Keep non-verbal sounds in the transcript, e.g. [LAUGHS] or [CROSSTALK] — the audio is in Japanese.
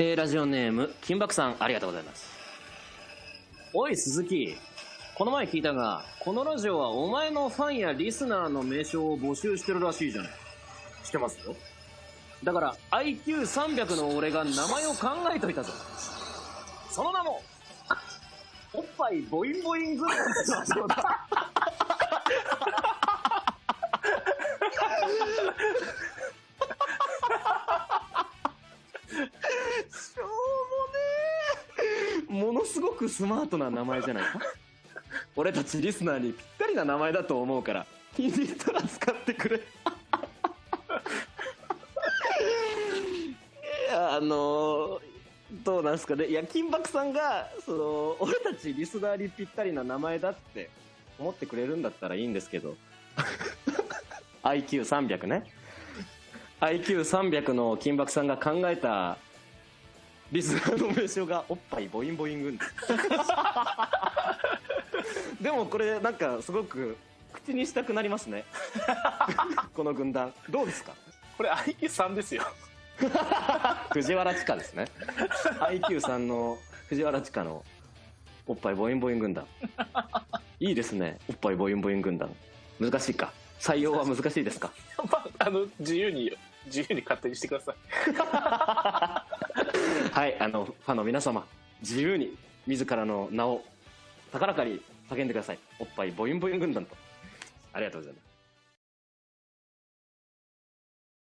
えー、ラジオネーム金箔さんありがとうございます。おい鈴木。この前聞いたがこのラジオはお前のファンやリスナーの名称を募集してるらしいじゃない。してますよ。だから IQ300 の俺が名前を考えといたぞ。その名もおっぱいボインボイングッズだしょものすごくスマートな名前じゃないか？俺たちリスナーにぴったりな名前だと思うから。気に入ったら使ってくれ。い [LAUGHS] やあのどうなんすかね？いや金箔さんがその俺たちリスナーにぴったりな名前だって思ってくれるんだったらいいんですけど。[LAUGHS] IQ300 ね。IQ300 の金箔さんが考えたリスナーの名称がおっぱいボインボイン軍 [LAUGHS] でもこれなんかすごく口にしたくなりますね。[LAUGHS] この軍団。どうですか？これ IQ3 ですよ。[LAUGHS] 藤原千佳ですね。IQ3 の藤原千佳のおっぱいボインボイン軍団。いいですね。おっぱいボインボイン軍団。難しいか？採用は難しいですか？まあ、あの、自由に、自由に勝手にしてください。[LAUGHS] はいあのファンの皆様自由に自らの名を高らかに叫んでください。おっぱいボインボイン軍団と。ありがとうございます。